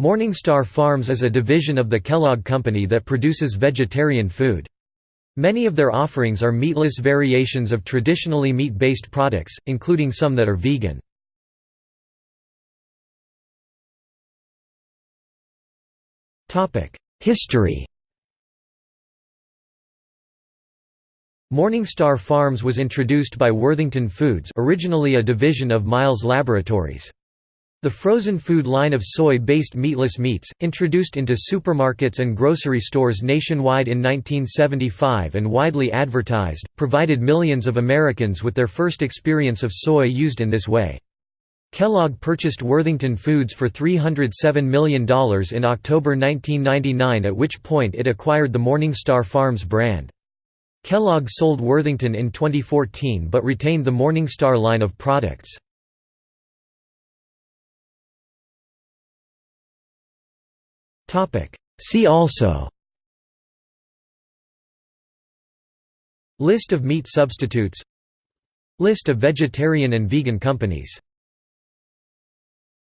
Morningstar Farms is a division of the Kellogg Company that produces vegetarian food. Many of their offerings are meatless variations of traditionally meat-based products, including some that are vegan. History Morningstar Farms was introduced by Worthington Foods originally a division of Miles Laboratories. The frozen food line of soy-based meatless meats, introduced into supermarkets and grocery stores nationwide in 1975 and widely advertised, provided millions of Americans with their first experience of soy used in this way. Kellogg purchased Worthington Foods for $307 million in October 1999 at which point it acquired the Morningstar Farms brand. Kellogg sold Worthington in 2014 but retained the Morningstar line of products. See also. List of meat substitutes. List of vegetarian and vegan companies